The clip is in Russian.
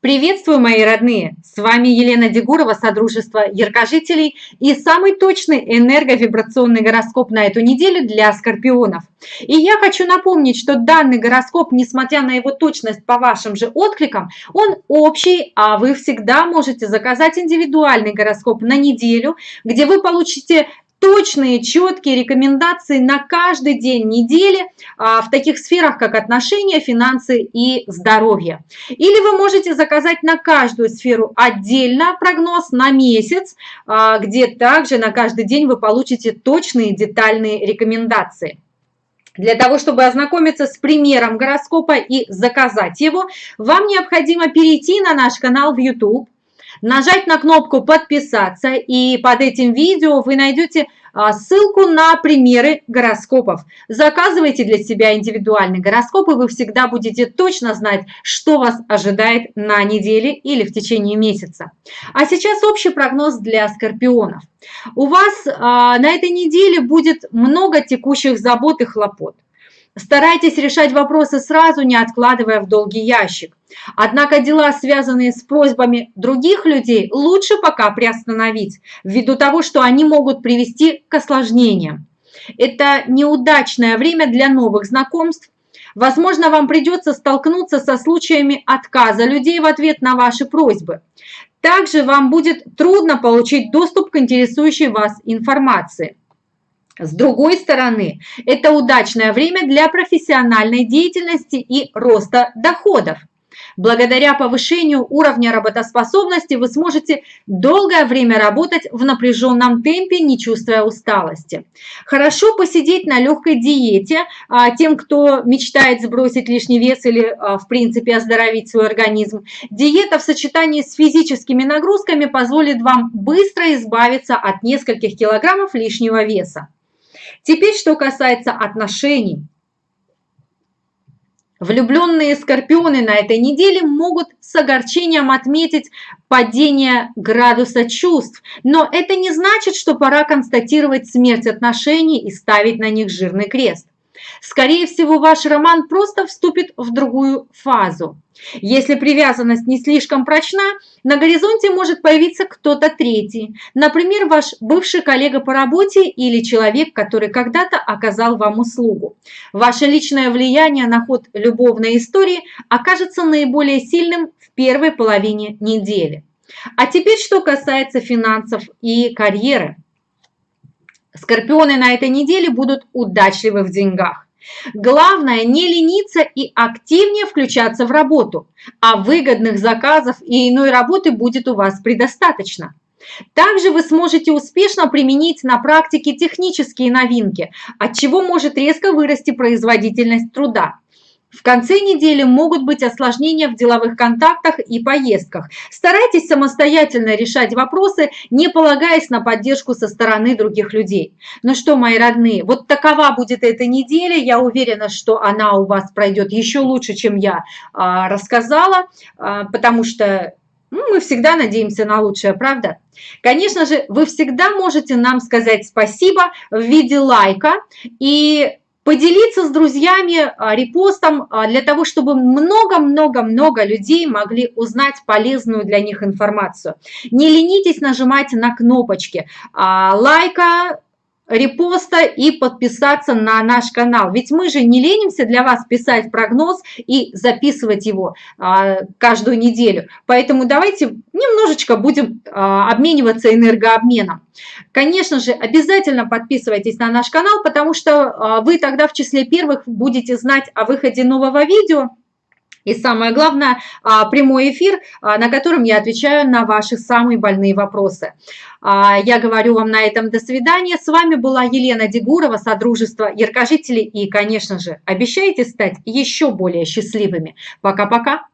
Приветствую, мои родные! С вами Елена Дегурова, Содружество Яркожителей и самый точный энерговибрационный гороскоп на эту неделю для скорпионов. И я хочу напомнить, что данный гороскоп, несмотря на его точность по вашим же откликам, он общий, а вы всегда можете заказать индивидуальный гороскоп на неделю, где вы получите точные, четкие рекомендации на каждый день недели а, в таких сферах, как отношения, финансы и здоровье. Или вы можете заказать на каждую сферу отдельно прогноз на месяц, а, где также на каждый день вы получите точные детальные рекомендации. Для того, чтобы ознакомиться с примером гороскопа и заказать его, вам необходимо перейти на наш канал в YouTube, нажать на кнопку «Подписаться», и под этим видео вы найдете а, ссылку на примеры гороскопов. Заказывайте для себя индивидуальный гороскоп, и вы всегда будете точно знать, что вас ожидает на неделе или в течение месяца. А сейчас общий прогноз для скорпионов. У вас а, на этой неделе будет много текущих забот и хлопот. Старайтесь решать вопросы сразу, не откладывая в долгий ящик. Однако дела, связанные с просьбами других людей, лучше пока приостановить, ввиду того, что они могут привести к осложнениям. Это неудачное время для новых знакомств. Возможно, вам придется столкнуться со случаями отказа людей в ответ на ваши просьбы. Также вам будет трудно получить доступ к интересующей вас информации. С другой стороны, это удачное время для профессиональной деятельности и роста доходов. Благодаря повышению уровня работоспособности вы сможете долгое время работать в напряженном темпе, не чувствуя усталости. Хорошо посидеть на легкой диете а, тем, кто мечтает сбросить лишний вес или, а, в принципе, оздоровить свой организм. Диета в сочетании с физическими нагрузками позволит вам быстро избавиться от нескольких килограммов лишнего веса. Теперь, что касается отношений. Влюбленные скорпионы на этой неделе могут с огорчением отметить падение градуса чувств, но это не значит, что пора констатировать смерть отношений и ставить на них жирный крест. Скорее всего, ваш роман просто вступит в другую фазу. Если привязанность не слишком прочна, на горизонте может появиться кто-то третий, например, ваш бывший коллега по работе или человек, который когда-то оказал вам услугу. Ваше личное влияние на ход любовной истории окажется наиболее сильным в первой половине недели. А теперь, что касается финансов и карьеры. Скорпионы на этой неделе будут удачливы в деньгах. Главное не лениться и активнее включаться в работу, а выгодных заказов и иной работы будет у вас предостаточно. Также вы сможете успешно применить на практике технические новинки, от чего может резко вырасти производительность труда. В конце недели могут быть осложнения в деловых контактах и поездках. Старайтесь самостоятельно решать вопросы, не полагаясь на поддержку со стороны других людей. Ну что, мои родные, вот такова будет эта неделя. Я уверена, что она у вас пройдет еще лучше, чем я а, рассказала, а, потому что ну, мы всегда надеемся на лучшее, правда? Конечно же, вы всегда можете нам сказать спасибо в виде лайка и поделиться с друзьями а, репостом а, для того, чтобы много-много-много людей могли узнать полезную для них информацию. Не ленитесь нажимать на кнопочки а, лайка, репоста и подписаться на наш канал. Ведь мы же не ленимся для вас писать прогноз и записывать его а, каждую неделю. Поэтому давайте немножечко будем а, обмениваться энергообменом. Конечно же, обязательно подписывайтесь на наш канал, потому что а, вы тогда в числе первых будете знать о выходе нового видео. И самое главное, а, прямой эфир, а, на котором я отвечаю на ваши самые больные вопросы. А, я говорю вам на этом до свидания. С вами была Елена Дегурова, Содружество Яркожителей. И, конечно же, обещайте стать еще более счастливыми. Пока-пока.